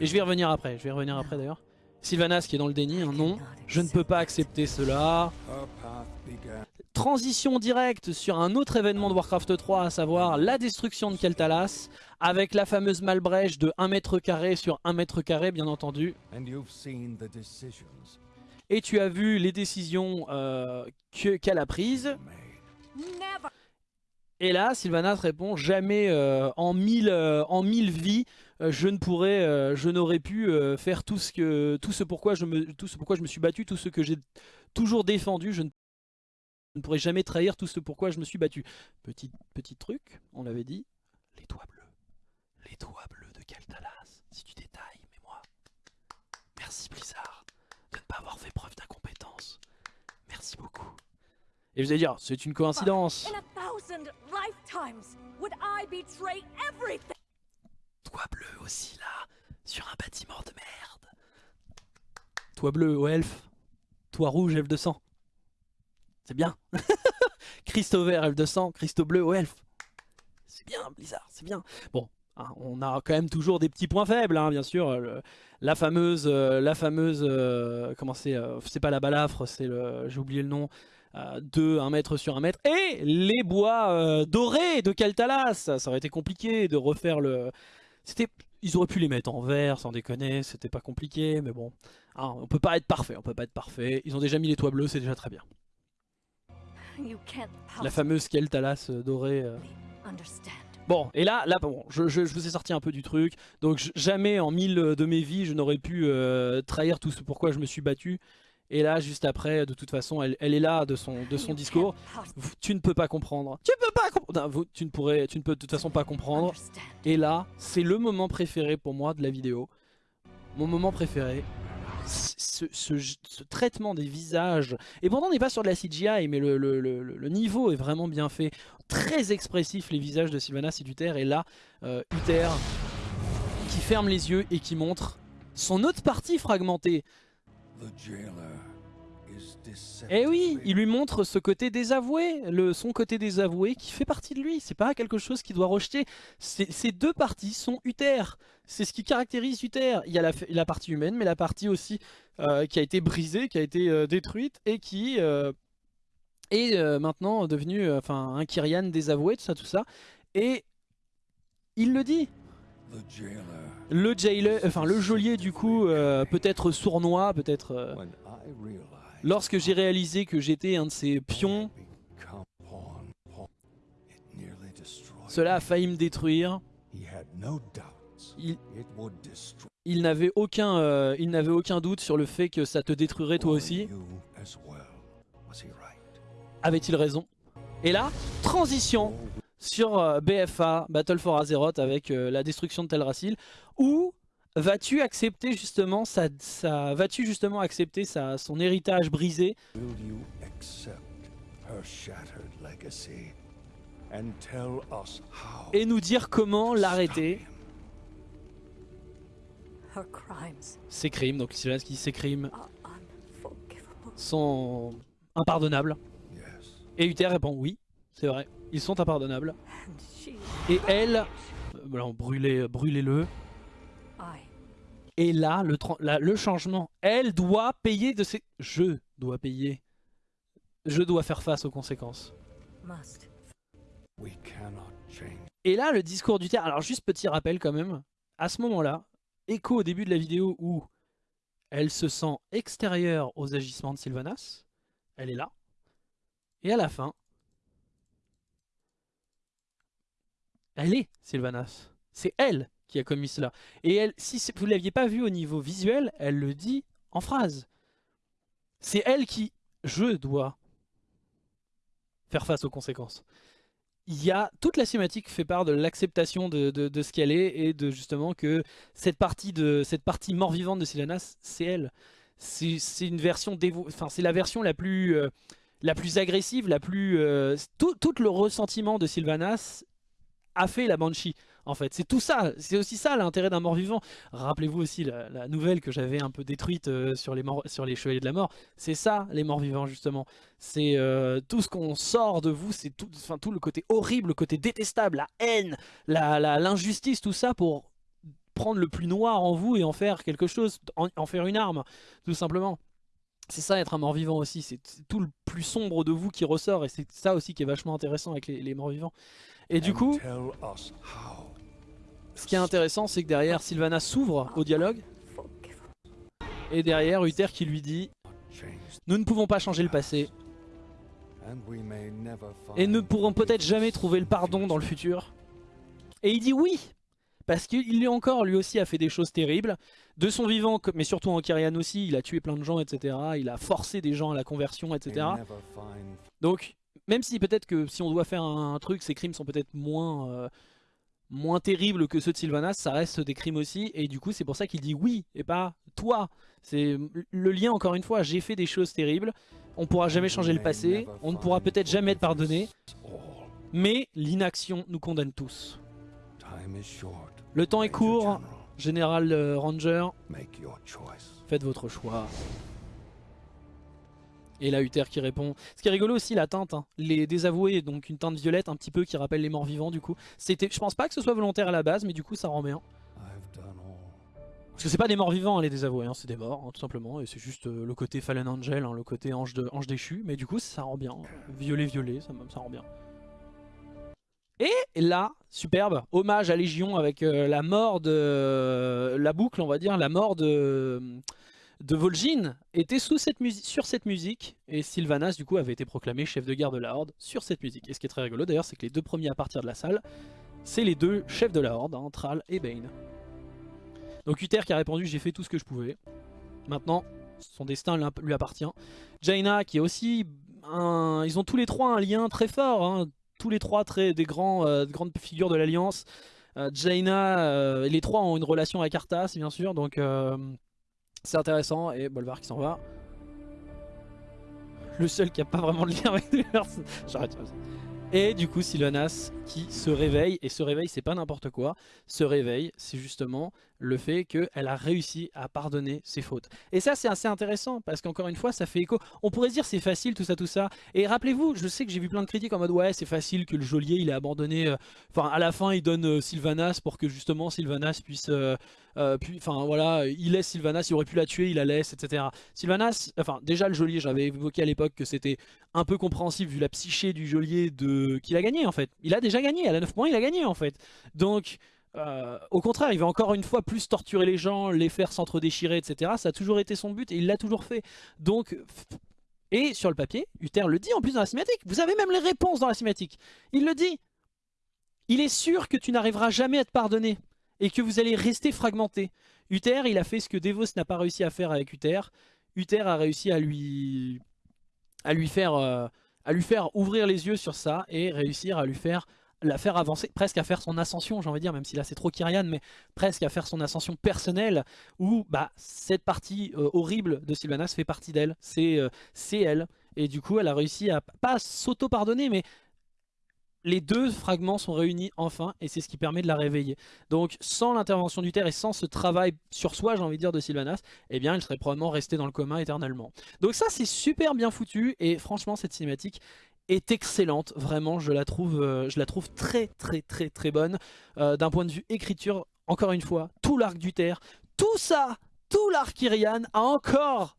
Et je vais y revenir après, je vais y revenir après d'ailleurs. Sylvanas qui est dans le déni, non. Je ne peux pas accepter cela. Transition directe sur un autre événement de Warcraft 3, à savoir la destruction de Keltalas, avec la fameuse Malbrèche de 1 mètre carré sur 1 mètre carré bien entendu. And you've seen the decisions Et tu as vu les décisions euh, que- qu'elle a prises. Et là, Sylvanas répond jamais euh, en mille euh, en mille vies, euh, je ne pourrais, euh, je n'aurais pu euh, faire tout ce que, tout ce pourquoi je me, tout ce pourquoi je me suis battu, tout ce que j'ai toujours défendu. Je ne, je ne pourrais jamais trahir tout ce pourquoi je me suis battu. Petit petit truc, on l'avait dit, les doigts bleus, les doigts bleus de Kaltalas. Si tu détailles, mais moi, merci Blizzard de ne pas avoir fait preuve d'incompétence. Merci beaucoup. Et vous allez dire, c'est une coïncidence. Toit bleu aussi là, sur un bâtiment de merde. Toit bleu au elfe. Toit rouge, elfe de sang. C'est bien. Christo vert, de sang. Christo bleu au elfe. C'est bien, Blizzard, c'est bien. Bon, hein, on a quand même toujours des petits points faibles, hein, bien sûr. La fameuse, euh, la fameuse, euh, comment c'est, euh, c'est pas la balafre, c'est le, j'ai oublié le nom. de 1 mètre sur 1 mètre et les bois dorés de Kaltalas ça, ça aurait été compliqué de refaire le, c'était, ils auraient pu les mettre en vert, sans déconner, c'était pas compliqué, mais bon, hein, on peut pas être parfait, on peut pas être parfait. Ils ont déjà mis les toits bleus, c'est déjà très bien. La fameuse Keltalas euh, dorée. euh. Bon, et là, là, bon, je, je- je vous ai sorti un peu du truc. Donc jamais en mille de mes vies, je n'aurais pu euh, trahir tout ce pourquoi je me suis battu. Et là, juste après, de toute façon, elle, elle est là de son, de son discours. Tu ne peux pas comprendre. Tu peux pas comprendre. tu ne pourrais, tu ne peux de toute façon pas comprendre. Et là, c'est le moment préféré pour moi de la vidéo. Mon moment préféré. Ce, ce- ce traitement des visages. Et pourtant, on n'est pas sur de la CGI, mais le, le- le- le niveau est vraiment bien fait. Très expressif, les visages de Sylvanas et d'Uther. Et là, euh, Uther qui ferme les yeux et qui montre son autre partie fragmentée. Eh oui, il lui montre ce côté désavoué, le, son côté désavoué qui fait partie de lui. C'est pas quelque chose qu'il doit rejeter. Ces deux parties sont Uther. C'est ce qui caractérise Uther. Il y a la, la partie humaine, mais la partie aussi euh, qui a été brisée, qui a été euh, détruite et qui euh, est maintenant devenue enfin, un Kyrian désavoué, tout ça, tout ça. Et il le dit. The jailer. Le jailer, enfin le geôlier du coup, peut-être sournois, peut-être. When I realized Lorsque j'ai réalisé que j'étais un de ces pions, cela a failli me détruire. He had no doubts. Il, It would destroy il n'avait aucun, euh, il n'avait aucun doute sur le fait que ça te détruirait toi aussi. Avait-il raison? Et là, transition sur euh, BFA, Battle for Azeroth, avec euh, la destruction de Teldrassil, où vas-tu accepter justement vas-tu justement accepter sa, son héritage brisé? Will you accept her shattered legacy and tell us how? et nous dire comment l'arrêter? Ses crimes, donc Sylvanas qui dit ses crimes sont impardonnables. Yes. Et Uther répond oui, c'est vrai, ils sont impardonnables. And she, Et elle, voilà, brûlez-le. Et là le, la- le changement, elle doit payer de ses... Je dois payer. Je dois faire face aux conséquences. must. We cannot change. Et là, le discours d'Uther, alors juste petit rappel quand même, à ce moment-là, écho au début de la vidéo où elle se sent extérieure aux agissements de Sylvanas, elle est là, et à la fin, elle est Sylvanas. C'est elle qui a commis cela. Et elle, si vous ne l'aviez pas vu au niveau visuel, elle le dit en phrase. C'est elle qui, je dois faire face aux conséquences il y a toute la cinématique fait part de l'acceptation de, de- ce qu'elle est et de justement que cette partie de cette partie mort-vivante de Sylvanas, c'est elle. C'est une version enfin c'est la version la plus euh, la plus agressive, la plus euh, tout le ressentiment de Sylvanas a fait la Banshee. En fait, c'est tout ça. C'est aussi ça l'intérêt d'un mort-vivant. Rappelez-vous aussi la, la nouvelle que j'avais un peu détruite euh, sur les morts, sur les chevaliers de la mort. C'est ça les morts-vivants justement. C'est euh, tout ce qu'on sort de vous, c'est tout, enfin, tout le côté horrible, le côté détestable, la haine, la- l'injustice, tout ça pour prendre le plus noir en vous et en faire quelque chose, en, en faire une arme, tout simplement. C'est ça être un mort-vivant aussi, c'est tout le plus sombre de vous qui ressort et c'est ça aussi qui est vachement intéressant avec les, les morts-vivants. Et du coup, tell us how. Ce qui est intéressant c'est que derrière Sylvanas s'ouvre au dialogue et derrière Uther qui lui dit Nous ne pouvons pas changer le passé et ne pourront peut-être jamais trouver le pardon dans le futur. Et il dit oui, parce qu'il lui encore, lui aussi a fait des choses terribles, de son vivant, mais surtout en Kyrian aussi, il a tué plein de gens, etc. Il a forcé des gens à la conversion, etc. Donc, même si peut-être que si on doit faire un, truc, ces crimes sont peut-être moins, euh, moins terribles que ceux de Sylvanas, ça reste des crimes aussi, et du coup c'est pour ça qu'il dit oui, et pas toi. C'est le lien encore une fois, j'ai fait des choses terribles, on pourra jamais changer le passé, on ne pourra peut-être jamais être pardonné, mais l'inaction nous condamne tous. Time is short. Le temps est court. Général euh, Ranger, Make your choice. faites votre choix. Et là Uther qui répond. Ce qui est rigolo aussi la teinte, hein. les désavoués, donc une teinte violette un petit peu qui rappelle les morts vivants du coup. C'était, je pense pas que ce soit volontaire à la base, mais du coup ça rend bien. Parce que c'est pas des morts vivants hein, les désavoués, hein, c'est des morts tout simplement, et c'est juste euh, le côté Fallen Angel, le côté ange, de, ange déchu, mais du coup ça rend bien. Violet violet, ça, ça rend bien. Et là, superbe, hommage à Légion avec euh, la mort de... la boucle on va dire, la mort de de Vol'jin était sur cette musique et Sylvanas du coup avait été proclamé chef de guerre de la Horde sur cette musique. Et ce qui est très rigolo d'ailleurs c'est que les deux premiers à partir de la salle c'est les deux chefs de la Horde, hein, Thrall et Bane. Donc Uther qui a répondu j'ai fait tout ce que je pouvais. Maintenant son destin lui- appartient. Jaina qui est aussi. Ils ont tous les trois un lien très fort, hein, tous les trois des grands, euh, grandes figures de l'Alliance. Euh, Jaina, euh, les trois ont une relation avec Arthas bien sûr donc... c'est intéressant et Bolvar qui s'en va. Le seul qui a pas vraiment de lien avec l'univers. J'arrête. Et du coup Sylvanas qui se réveille. Et se réveille c'est pas n'importe quoi. Se réveille c'est justement le fait qu'elle a réussi à pardonner ses fautes. Et ça c'est assez intéressant parce qu'encore une fois ça fait écho. On pourrait dire c'est facile tout ça tout ça. Et rappelez-vous je sais que j'ai vu plein de critiques en mode ouais c'est facile que le geôlier il ait abandonné. euh, Enfin à la fin il donne euh, Sylvanas pour que justement Sylvanas puisse... euh, enfin voilà, il laisse Sylvanas, il aurait pu la tuer, il la laisse, etc. Sylvanas, enfin déjà le geôlier, j'avais évoqué à l'époque que c'était un peu compréhensible vu la psyché du geôlier de qu'il a gagné en fait. Il a déjà gagné, à la 9 points il a gagné en fait. Donc euh, au contraire, il va encore une fois plus torturer les gens, les faire s'entre-déchirer, etc. Ça a toujours été son but et il l'a toujours fait. Donc, et sur le papier, Uther le dit en plus dans la cinématique. Vous avez même les réponses dans la cinématique. Il le dit. Il est sûr que tu n'arriveras jamais à te pardonner et que vous allez rester fragmenté. Uther, il a fait ce que Devos n'a pas réussi à faire avec Uther. Uther a réussi à lui, à lui faire, euh, à lui faire ouvrir les yeux sur ça et réussir à lui faire la faire avancer, presque à faire son ascension, j'ai envie de dire, même si là c'est trop Kyrian, mais presque à faire son ascension personnelle, où bah, cette partie euh, horrible de Sylvanas fait partie d'elle, c'est euh, c'est elle, et du coup elle a réussi à, pas s'auto-pardonner, mais les deux fragments sont réunis enfin et c'est ce qui permet de la réveiller. Donc sans l'intervention du Terre et sans ce travail sur soi, j'ai envie de dire, de Sylvanas, eh bien elle serait probablement restée dans le commun éternellement. Donc ça c'est super bien foutu et franchement cette cinématique est excellente, vraiment je la trouve, euh, je la trouve très très très très bonne Euh, d'un point de vue écriture, encore une fois, tout l'arc du Terre, tout ça, tout l'arc Kyrian a encore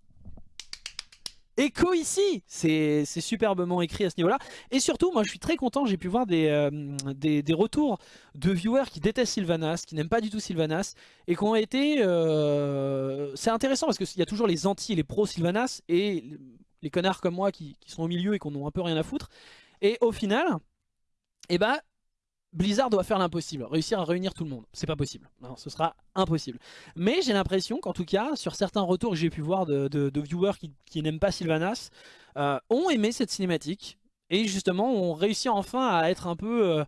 écho ici, c'est superbement écrit à ce niveau-là. Et surtout, moi je suis très content, j'ai pu voir des, euh, des, des retours de viewers qui détestent Sylvanas, qui n'aiment pas du tout Sylvanas, et qui ont été... C'est intéressant parce qu'il y a toujours les anti et les pro Sylvanas, et les connards comme moi qui, sont au milieu et qui en ont un peu rien à foutre. Et au final, eh ben, Blizzard doit faire l'impossible, réussir à réunir tout le monde. C'est pas possible, ce sera impossible. Mais j'ai l'impression qu'en tout cas, sur certains retours que j'ai pu voir de, viewers qui, qui n'aiment pas Sylvanas, euh, ont aimé cette cinématique et justement ont réussi enfin à être un peu... euh,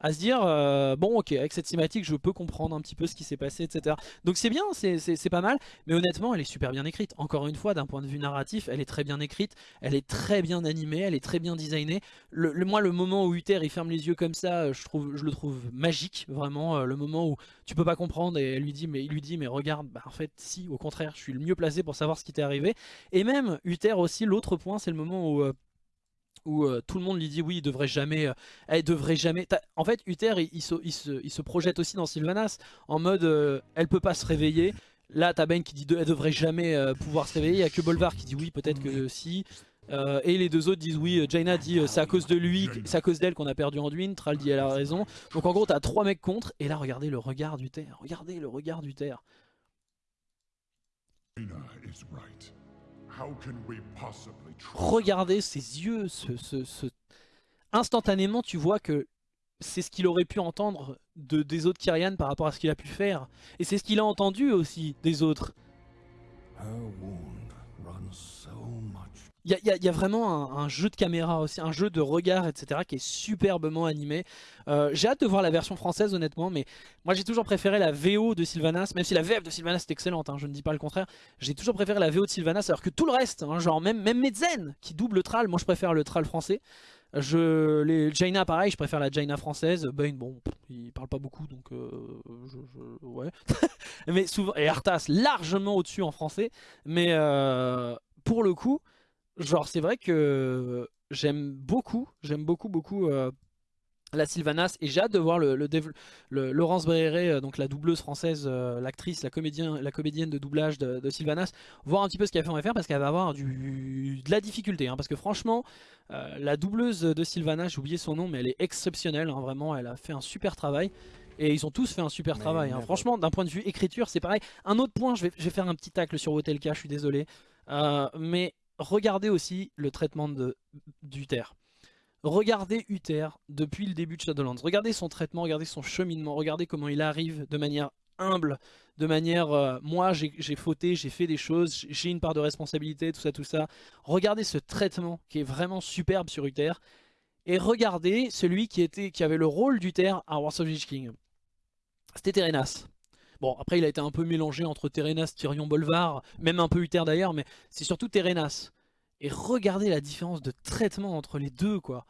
à se dire, euh, bon ok, avec cette cinématique je peux comprendre un petit peu ce qui s'est passé, etc. Donc c'est bien, c'est- pas mal, mais honnêtement elle est super bien écrite. Encore une fois, d'un point de vue narratif, elle est très bien écrite, elle est très bien animée, elle est très bien designée. Moi le moment où Uther il ferme les yeux comme ça, euh, je, trouve, je le trouve magique, vraiment. euh, le moment où tu peux pas comprendre et elle lui dit, mais, il lui dit mais regarde, bah, en fait si, au contraire, je suis le mieux placé pour savoir ce qui t'est arrivé. Et même Uther aussi, l'autre point c'est le moment où... où euh, tout le monde lui dit oui, il devrait jamais, euh, elle devrait jamais. En fait, Uther, il, se, il, se, il, se, projette aussi dans Sylvanas en mode, euh, elle peut pas se réveiller. Là, t'as Ben qui dit elle devrait jamais pouvoir se réveiller. Il y a que Bolvar qui dit oui, peut-être que si. et les deux autres disent oui. Jaina dit c'est à cause de lui, c'est à cause d'elle qu'on a perdu Anduin. Thrall dit elle a raison. Donc en gros, t'as trois mecs contre. Et là, regardez le regard d'Uther. Regardez le regard d'Uther. Regardez ses yeux, instantanément tu vois que c'est ce qu'il aurait pu entendre de, des autres Kyrian par rapport à ce qu'il a pu faire. Et c'est ce qu'il a entendu aussi des autres. Il y, a vraiment un, jeu de caméra aussi, un jeu de regard, etc. qui est superbement animé. Euh, j'ai hâte de voir la version française honnêtement, mais moi j'ai toujours préféré la VO de Sylvanas, même si la VF de Sylvanas est excellente, hein, je ne dis pas le contraire. J'ai toujours préféré la VO de Sylvanas, alors que tout le reste, hein, genre même, même Medzen qui double le Thrall, moi je préfère le Thrall français. Je, les Jaina pareil, je préfère la Jaina française. Bane, bon, il parle pas beaucoup donc euh, ouais. mais souvent et Arthas largement au-dessus en français, mais euh, pour le coup, genre c'est vrai que j'aime beaucoup, j'aime beaucoup beaucoup euh, la Sylvanas et j'ai hâte de voir le, le, Laurence Bréré, euh, donc la doubleuse française, euh, l'actrice, la, comédienne, la comédienne de doublage de, Sylvanas, voir un petit peu ce qu'elle fait en FR parce qu'elle va avoir du, de la difficulté. Hein, parce que franchement, la doubleuse de Sylvanas, j'ai oublié son nom, mais elle est exceptionnelle. Hein, vraiment, elle a fait un super travail. Et ils ont tous fait un super travail. Hein. Franchement, d'un point de vue écriture, c'est pareil. Un autre point, je vais, je vais, faire un petit tacle sur Wotelka, je suis désolé. mais regardez aussi le traitement d'Uther. Regardez Uther depuis le début de Shadowlands. Regardez son traitement, regardez son cheminement, regardez comment il arrive de manière humble, de manière euh, moi j'ai fauté, j'ai fait des choses, j'ai une part de responsabilité, tout ça, tout ça. Regardez ce traitement qui est vraiment superbe sur Uther. Et regardez celui qui, était, qui avait le rôle d'Uther à Wars of the King. C'était Terenas. Bon, après, il a été un peu mélangé entre Terenas, Tyrion, Bolvar, même un peu Uther d'ailleurs, mais c'est surtout Terenas. Et regardez la différence de traitement entre les deux, quoi.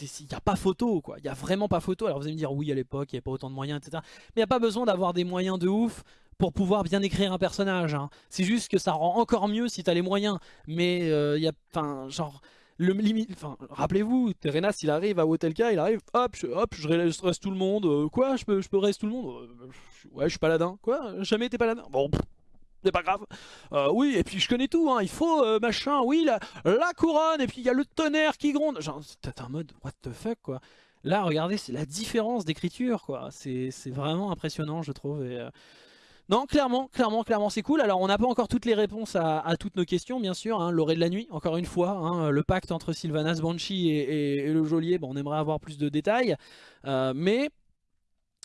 Il n'y a pas photo, quoi. Il n'y a vraiment pas photo. Alors vous allez me dire, oui, à l'époque, il n'y avait pas autant de moyens, etc. Mais il n'y a pas besoin d'avoir des moyens de ouf pour pouvoir bien écrire un personnage. Hein. C'est juste que ça rend encore mieux si tu as les moyens. Mais euh, il y a, enfin, genre le limite, enfin, rappelez-vous, Terenas, il arrive à Wotelka, il arrive, hop, je, hop, je reste tout le monde, euh, quoi, je peux, je peux rester tout le monde, euh, ouais, je suis paladin, quoi, jamais été paladin, bon, c'est pas grave, euh, oui, et puis je connais tout, hein, il faut, machin, oui, la, couronne, et puis il y a le tonnerre qui gronde, genre, t'es un mode, what the fuck, quoi, là, regardez, c'est la différence d'écriture, quoi, c'est vraiment impressionnant, je trouve, et... Non, clairement, clairement, clairement, c'est cool. Alors, on n'a pas encore toutes les réponses à, toutes nos questions, bien sûr. Hein. L'orée de la nuit, encore une fois. Hein. le pacte entre Sylvanas Banshee et, le geôlier, bon, on aimerait avoir plus de détails. Euh, mais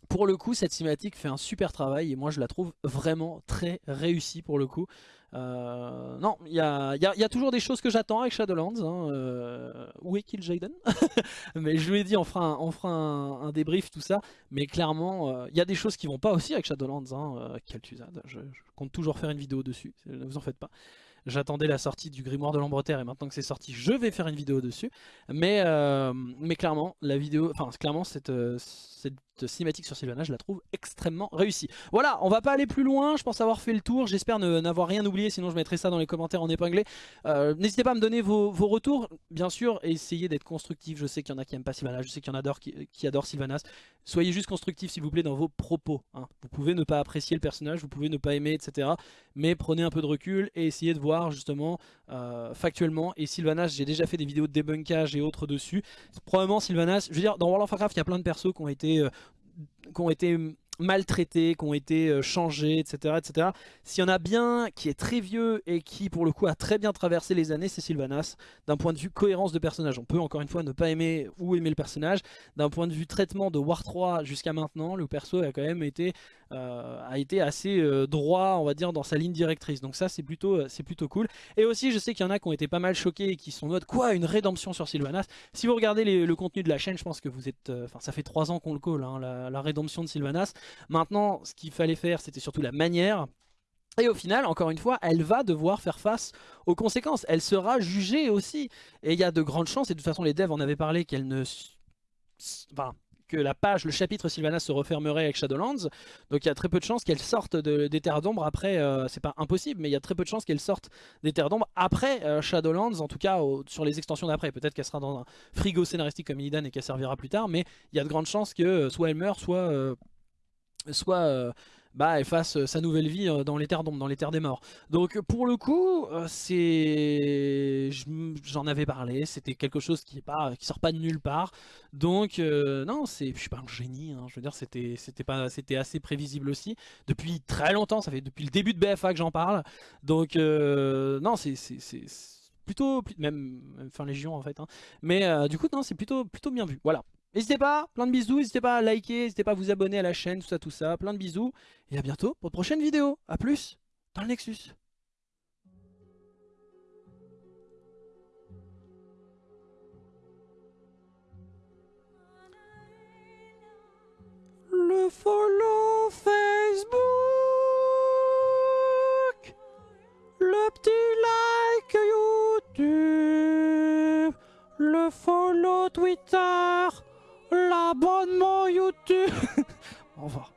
pour le coup, cette cinématique fait un super travail et moi je la trouve vraiment très réussie pour le coup. Euh, non, il y a, toujours des choses que j'attends avec Shadowlands. Hein, euh, où est Kill Jaden Mais je lui ai dit, on fera un, débrief, tout ça. Mais clairement, euh, il y a des choses qui vont pas aussi avec Shadowlands. Hein, je, je, compte toujours faire une vidéo dessus, ne vous en faites pas. J'attendais la sortie du Grimoire de l'Ambreterre et maintenant que c'est sorti, je vais faire une vidéo dessus. Mais, mais clairement, la vidéo, enfin clairement cette, cette cinématique sur Sylvana, je la trouve extrêmement réussie. Voilà, on va pas aller plus loin, je pense avoir fait le tour, j'espère n'avoir rien oublié, sinon je mettrai ça dans les commentaires en épinglé. Euh, n'hésitez pas à me donner vos, retours, bien sûr, et essayez d'être constructif, je sais qu'il y en a qui aiment pas Sylvanas, je sais qu'il y en a qui, qui adorent Sylvanas. Soyez juste constructif s'il vous plaît dans vos propos. Hein. Vous pouvez ne pas apprécier le personnage, vous pouvez ne pas aimer, etc. Mais prenez un peu de recul et essayez de voir justement euh, factuellement. Et Sylvanas, j'ai déjà fait des vidéos de débunkage et autres dessus. Probablement Sylvanas, je veux dire, dans World of Warcraft, il y a plein de persos qui ont été euh, qui ont été maltraités, qui ont été euh, changés, etc. etc. S'il y en a bien qui est très vieux et qui pour le coup a très bien traversé les années, c'est Sylvanas. D'un point de vue cohérence de personnage, on peut encore une fois ne pas aimer ou aimer le personnage. D'un point de vue traitement de War 3 jusqu'à maintenant, le perso a quand même été, a été assez euh, droit, on va dire, dans sa ligne directrice. Donc ça c'est plutôt, c'est plutôt cool. Et aussi je sais qu'il y en a qui ont été pas mal choqués et qui sont en mode quoi une rédemption sur Sylvanas? Si vous regardez le contenu de la chaîne, je pense que vous êtes, enfin ça fait 3 ans qu'on le call, hein, la, la rédemption de Sylvanas. Maintenant, ce qu'il fallait faire, c'était surtout la manière. Et au final, encore une fois, elle va devoir faire face aux conséquences. Elle sera jugée aussi. Et il y a de grandes chances, et de toute façon les devs en avaient parlé, qu'elle ne... Enfin, la page, le chapitre Sylvanas se refermerait avec Shadowlands. Donc il y a très peu de chances qu'elle sorte de, des Terres d'Ombre après, euh, c'est pas impossible, mais il y a très peu de chances qu'elle sorte des Terres d'Ombre après euh, Shadowlands, en tout cas sur les extensions d'après. Peut-être qu'elle sera dans un frigo scénaristique comme Illidan et qu'elle servira plus tard, mais il y a de grandes chances que soit elle meurt, soit... soit bah, elle fasse euh, sa nouvelle vie euh, dans les terres d'ombre, dans les terres des morts. Donc pour le coup, euh, c'est, j'en avais parlé, c'était quelque chose qui est pas, qui sort pas de nulle part. Donc non, c'est, je suis pas un génie. Hein. je veux dire, c'était, pas, c'était assez prévisible aussi depuis très longtemps. Ça fait depuis le début de BFA que j'en parle. Donc non, c'est, c'est plutôt, même, fin Légion en fait. Hein. Mais du coup non, c'est plutôt, plutôt bien vu. Voilà. N'hésitez pas, plein de bisous, n'hésitez pas à liker, n'hésitez pas à vous abonner à la chaîne, tout ça, tout ça, plein de bisous. Et à bientôt pour de prochaines vidéos. A plus dans le Nexus. Le follow Facebook Le petit like YouTube Le follow Twitter l'abonnement YouTube. Au revoir.